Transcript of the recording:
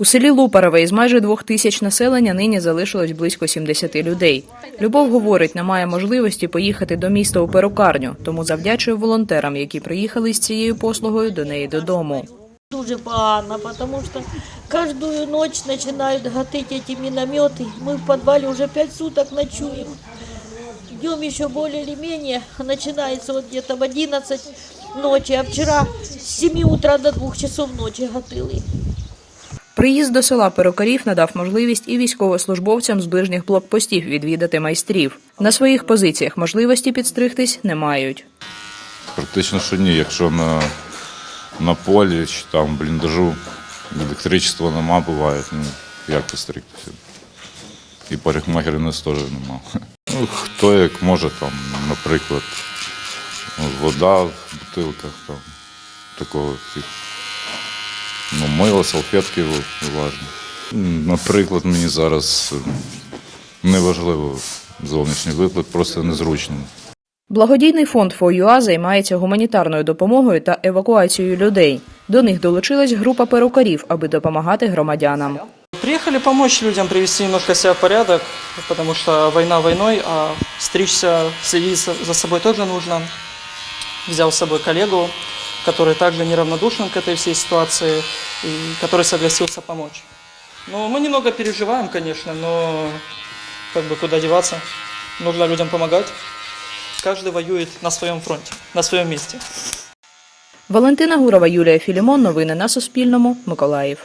У селі Лупарове із майже двох тисяч населення нині залишилось близько 70 людей. Любов говорить, немає можливості поїхати до міста у перукарню, тому завдячує волонтерам, які приїхали з цією послугою до неї додому. Дуже погано, потому что каждую ночь начинают гатить эти минометы. Мы в подвале уже пять суток ночуем. Днем еще более или менее начинается вот где-то в 11 ночи, а вчера с 7 утра до 2 часов ночи гатили. Приїзд до села перукарів надав можливість і військовослужбовцям з ближніх блокпостів відвідати майстрів. На своїх позиціях можливості підстригтись не мають. Практично що ні, якщо на, на полі чи там бліндажу електричества нема, буває, ну як постригтися. І парикмахерів нас теж нема. Ну, хто як може, там, наприклад, вода в бутилках, там, такого тих. Мило, салфетки важні. Наприклад, мені зараз е, неважливо зовнішній вигляд, просто незручно. Благодійний фонд ФОЮА займається гуманітарною допомогою та евакуацією людей. До них долучилась група перукарів, аби допомагати громадянам. Приехали помочь людям привести немножко себя в порядок, потому что война войной, а стричься, следить за за собой тоже нужно. Взял с собой коллегу, который также неравнодушен к этой всей ситуации и который согласился помочь. Ну, мы немного переживаем, конечно, но как бы куда деваться? Нужно людям помогать. Каждый воюет на своем фронте, на своем месте. Валентина Гурова, Юлія Філімон. Новини на Суспільному. Миколаїв.